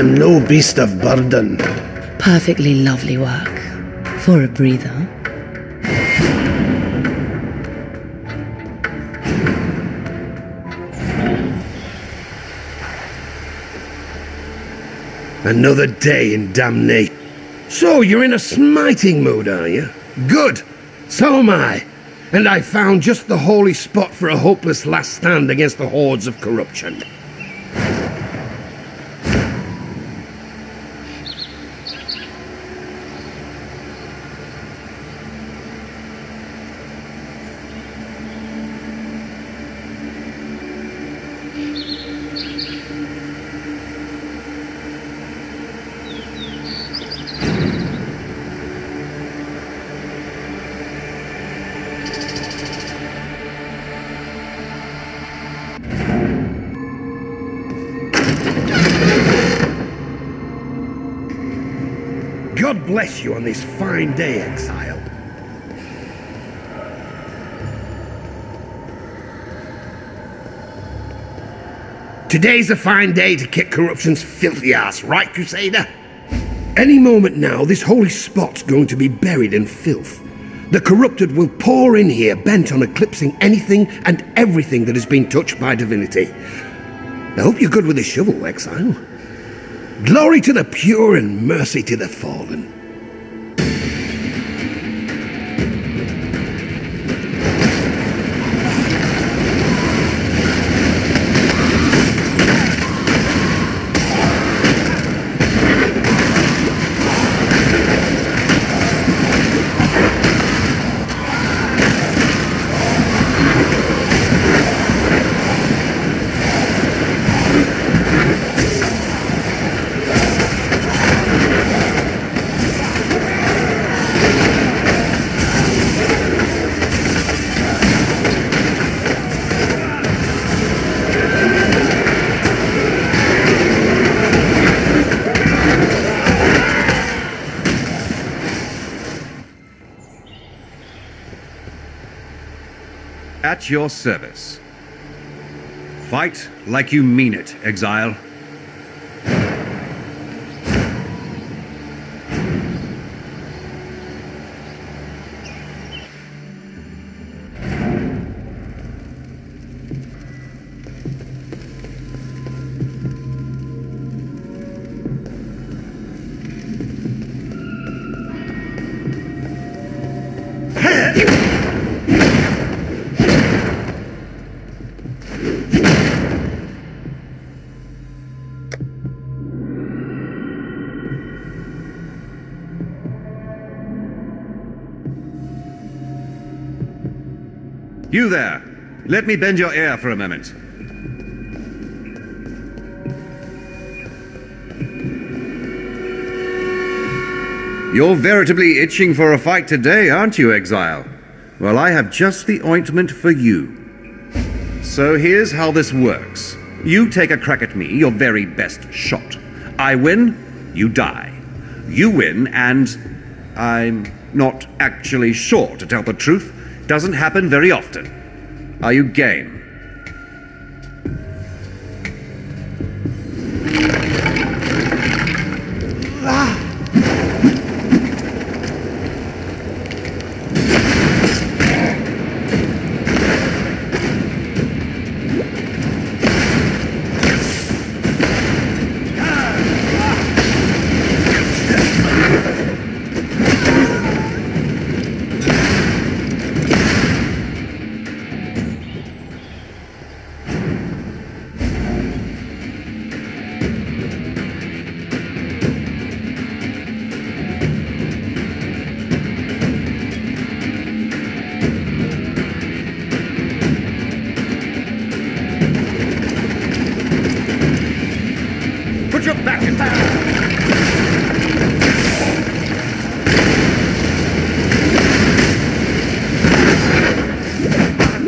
am no beast of burden. Perfectly lovely work. For a breather. Another day in damnation. So, you're in a smiting mood, are you? Good. So am I. And I found just the holy spot for a hopeless last stand against the hordes of corruption. God bless you on this fine day, exile. Today's a fine day to kick corruption's filthy ass, right, Crusader? Any moment now, this holy spot's going to be buried in filth. The corrupted will pour in here, bent on eclipsing anything and everything that has been touched by divinity. I hope you're good with the shovel, exile. Glory to the pure and mercy to the fallen. At your service. Fight like you mean it, Exile. You there! Let me bend your ear for a moment. You're veritably itching for a fight today, aren't you, Exile? Well, I have just the ointment for you. So here's how this works. You take a crack at me, your very best shot. I win, you die. You win, and I'm not actually sure, to tell the truth. Doesn't happen very often. Are you game? Put back in!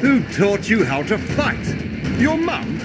Who taught you how to fight? Your mum?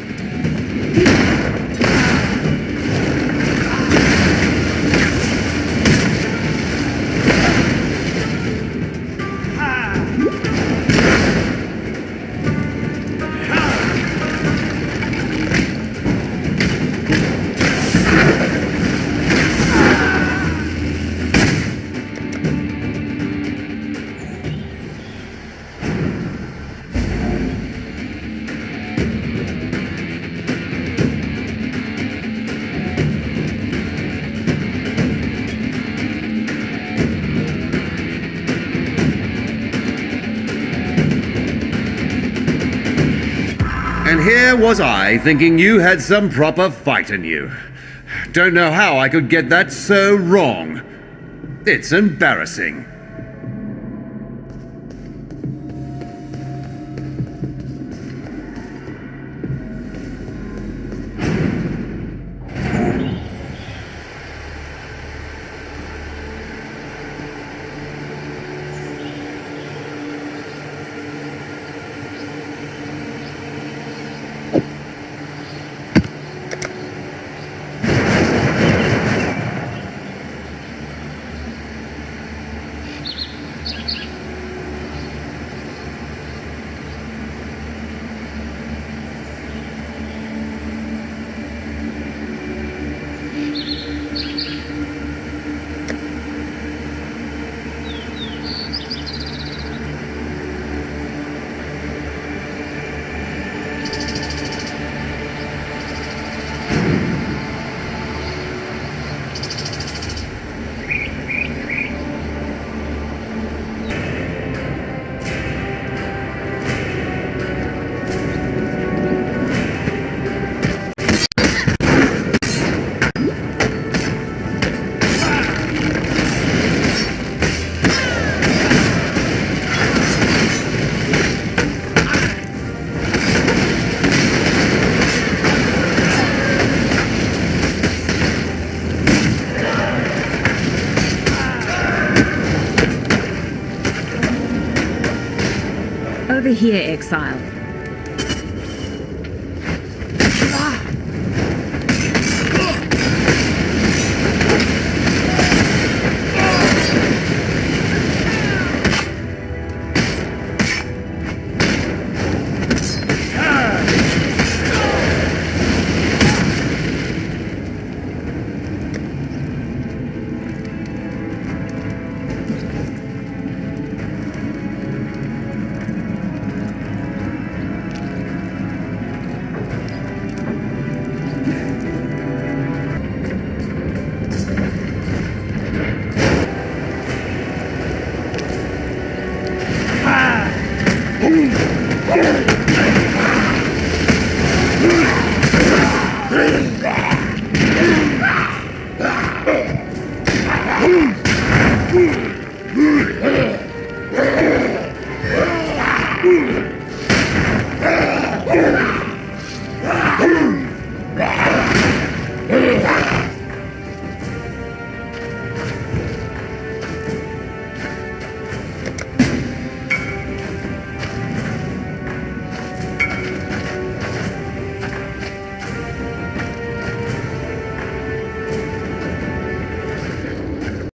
Here was I thinking you had some proper fight in you. Don't know how I could get that so wrong. It's embarrassing. Here, Exile.